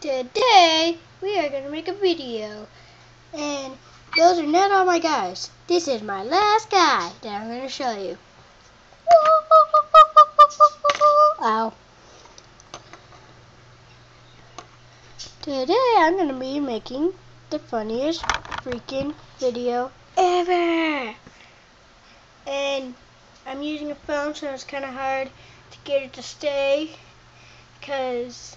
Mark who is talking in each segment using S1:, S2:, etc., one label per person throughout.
S1: Today we are going to make a video and those are not all my guys. This is my last guy that I'm going to show you. Ow. Today I'm going to be making the funniest freaking video ever. And I'm using a phone so it's kind of hard to get it to stay because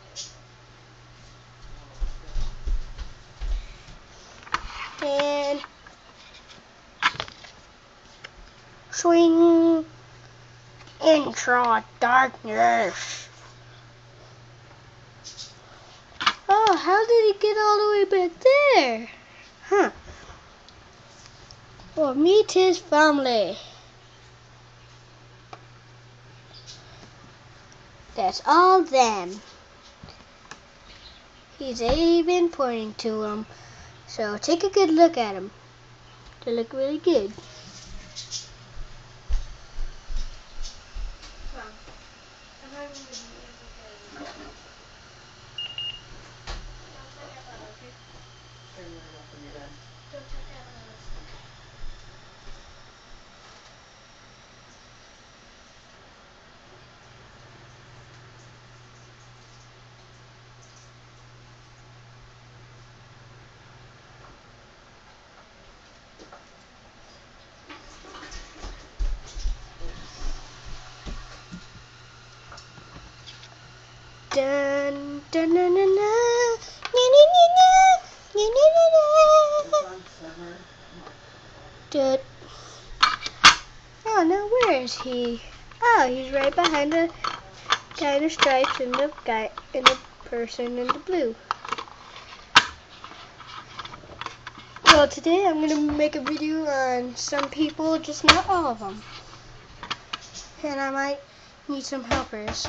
S1: swing into darkness. Oh, how did he get all the way back there? Huh. Well, meet his family. That's all them. He's even pointing to them. So take a good look at them. They look really good. Dun. Na, na, na, na. Na, na, na, na. Dun. Oh, now where is he? Oh, he's right behind the guy in the stripes and the guy and the person in the blue. Well, today I'm gonna make a video on some people, just not all of them, and I might need some helpers.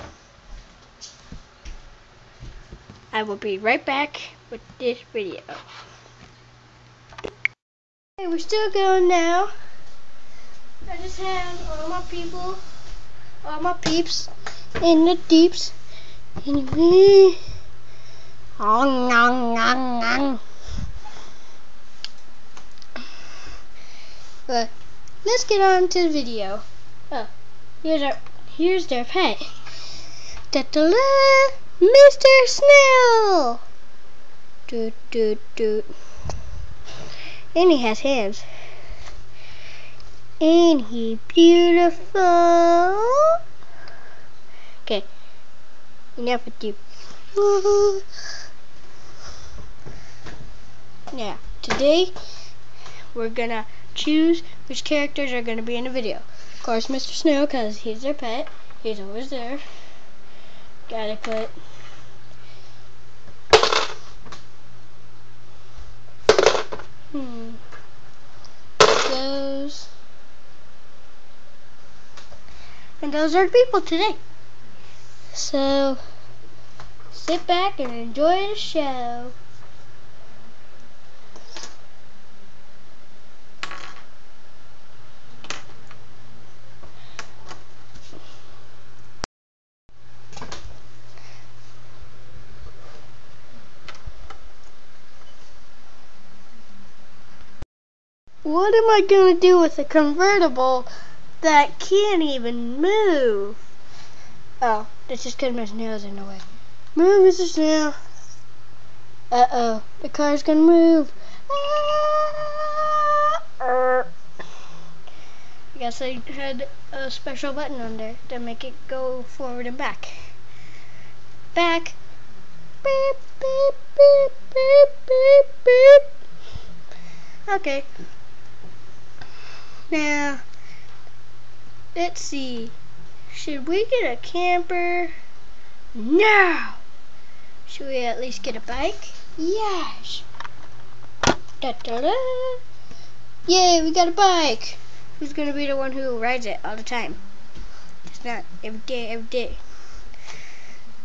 S1: I will be right back with this video. Okay, we're still going now. I just have all my people, all my peeps in the deeps. Anyway. Oh, nong, nong, nong. But let's get on to the video. Oh, here's our, here's their pet. Da-da-da. Mr. Snail! Doot, doot, doot. And he has hands. Ain't he beautiful? Okay, enough with you. Now, today we're gonna choose which characters are gonna be in the video. Of course, Mr. Snail, because he's our pet. He's always there. Gotta Hmm. Those. And those are the people today. So, sit back and enjoy the show. What am I going to do with a convertible that can't even move? Oh, that's just because my snail's in the way. Move, Mr. Snail. Uh-oh, the car's going to move. I guess I had a special button on there to make it go forward and back. Back. See. Should we get a camper? No! Should we at least get a bike? Yes! Da -da -da. Yay, we got a bike! who's gonna be the one who rides it all the time? It's not every day, every day.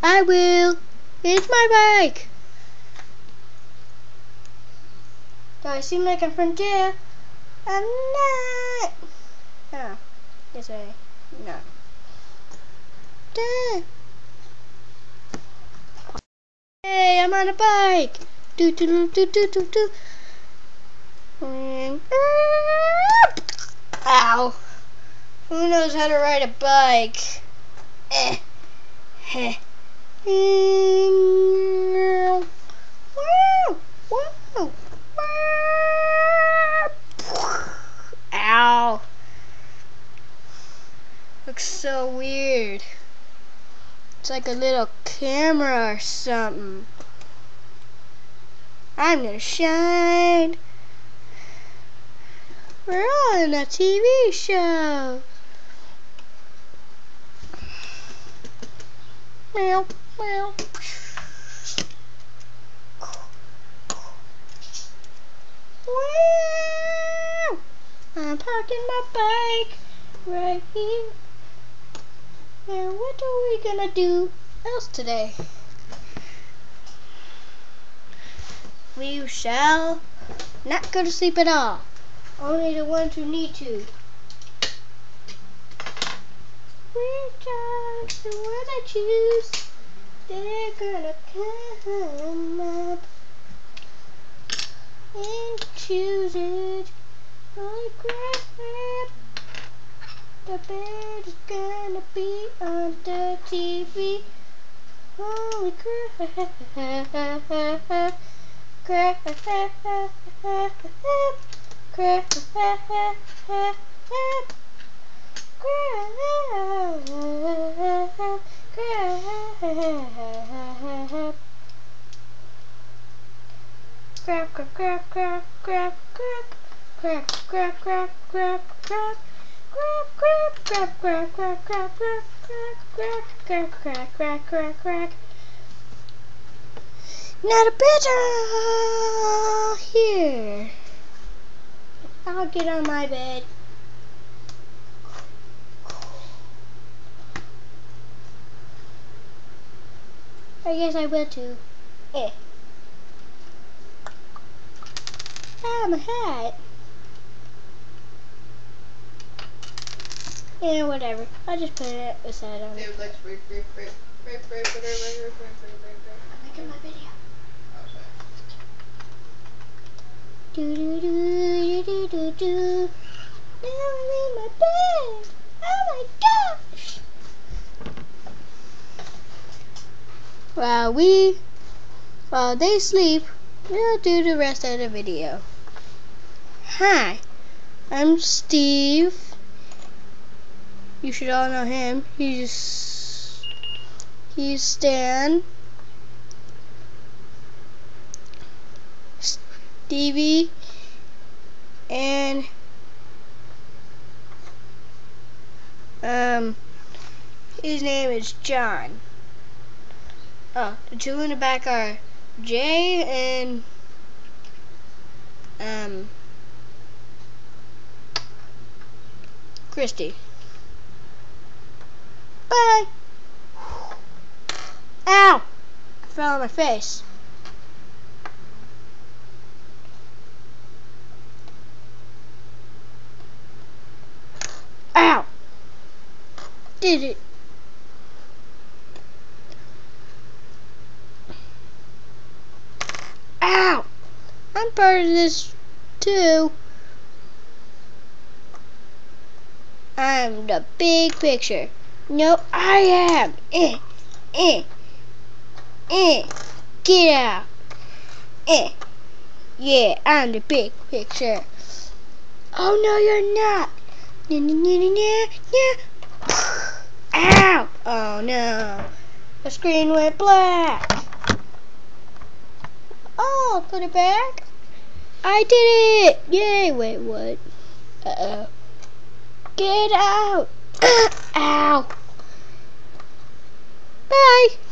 S1: I will. It's my bike. Do I seem like I'm from jail? I'm not. Oh, yes I no. Dad. Hey, I'm on a bike. Do do do do do do. Ow. Who knows how to ride a bike? Eh. Heh. Wow. Wow. Ow. Looks so weird. It's like a little camera or something. I'm gonna shine. We're on a TV show. Meow, meow. Wow. I'm parking my bike right here. Now what are we gonna do else today? We shall not go to sleep at all. Only the ones who need to. Which are the one I choose? They're gonna come up and choose it. Holy crap! The bed is gonna be on the TV. Holy crap! Crap! Crap! Crap! Crap! Crap! Crap! Crap! Crap! Crap! Crap! Crap! Crap! Crap! Crack, crack, crack, crack, crack, crack, crack, crack, crack, crack, crack, crack. Not a better here. I'll get on my bed. I guess I will too. Eh. Ah, my hat. Yeah, whatever. I'll just put it beside on. I'm making my video.
S2: Oh,
S1: do do do do do do. Now I'm in my bed. Oh my gosh. While we, while they sleep, we'll do the rest of the video. Hi, I'm Steve. You should all know him. He's he's Stan. Stevie and um his name is John. Oh, the two in the back are Jay and um Christy. Bye. Ow! I fell on my face. Ow! Did it. Ow! I'm part of this too. I'm the big picture. No, I am. Eh, eh, eh. Get out. Eh. Yeah, I'm the big picture. Oh no, you're not. Nah, nah, nah, nah, nah. Ow! Oh no. The screen went black. Oh, put it back. I did it! Yay! Wait, what? Uh oh. Get out! Ow! Bye!